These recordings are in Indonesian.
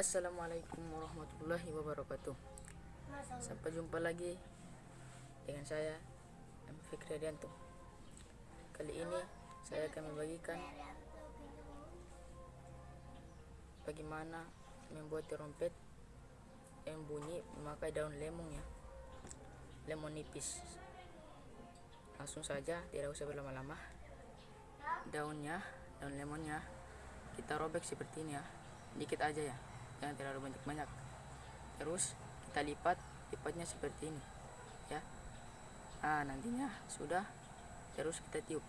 Assalamualaikum warahmatullahi wabarakatuh. Sampai jumpa lagi dengan saya M. Fikri Adianto Kali ini saya akan membagikan Bagaimana membuat trompet yang bunyi memakai daun lemon ya. Lemon nipis. Langsung saja tidak usah berlama-lama. Daunnya, daun lemonnya kita robek seperti ini ya. Dikit aja ya jangan terlalu banyak-banyak. Terus kita lipat lipatnya seperti ini ya. Nah nantinya sudah terus kita tiup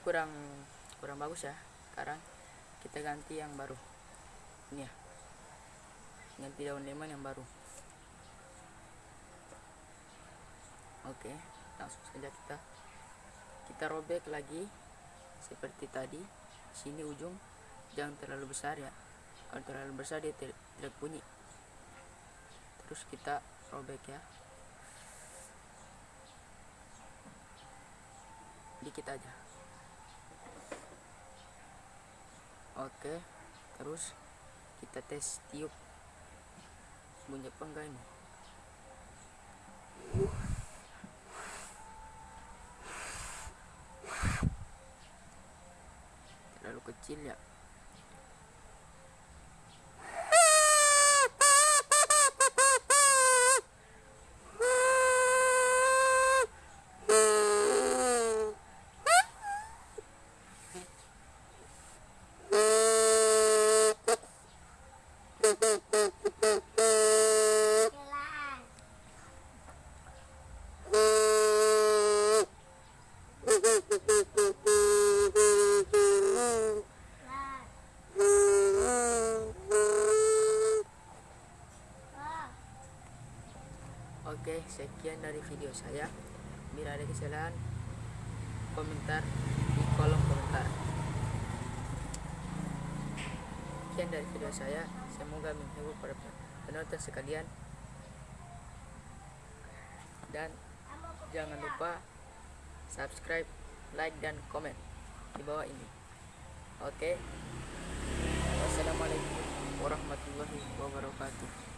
kurang kurang bagus ya. Sekarang kita ganti yang baru. Ini ya. Ganti daun lemon yang baru. Oke langsung saja kita kita robek lagi seperti tadi. Sini ujung jangan terlalu besar ya. Kalau terlalu besar dia tidak bunyi. Terus kita robek ya. Dikit aja oke terus kita tes tiup. Bunyi apa enggak ini? Terlalu kecil ya Oke, sekian dari video saya. Bila ada kesalahan, komentar di kolom komentar. Sekian dari video saya. Semoga menghibur para penonton sekalian. Dan jangan lupa subscribe, like, dan komen di bawah ini. Oke. Wassalamualaikum warahmatullahi wabarakatuh.